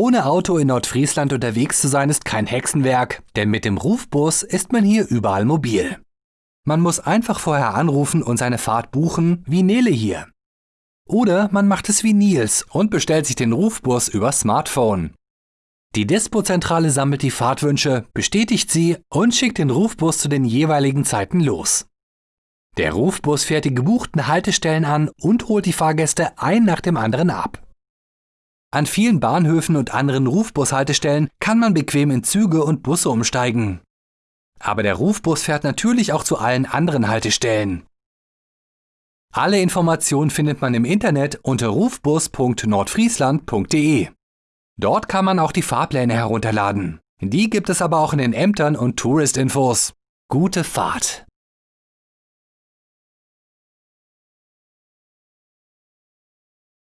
Ohne Auto in Nordfriesland unterwegs zu sein ist kein Hexenwerk, denn mit dem Rufbus ist man hier überall mobil. Man muss einfach vorher anrufen und seine Fahrt buchen, wie Nele hier. Oder man macht es wie Nils und bestellt sich den Rufbus über Smartphone. Die Dispo-Zentrale sammelt die Fahrtwünsche, bestätigt sie und schickt den Rufbus zu den jeweiligen Zeiten los. Der Rufbus fährt die gebuchten Haltestellen an und holt die Fahrgäste ein nach dem anderen ab. An vielen Bahnhöfen und anderen Rufbushaltestellen kann man bequem in Züge und Busse umsteigen. Aber der Rufbus fährt natürlich auch zu allen anderen Haltestellen. Alle Informationen findet man im Internet unter rufbus.nordfriesland.de. Dort kann man auch die Fahrpläne herunterladen. Die gibt es aber auch in den Ämtern und Tourist-Infos. Gute Fahrt!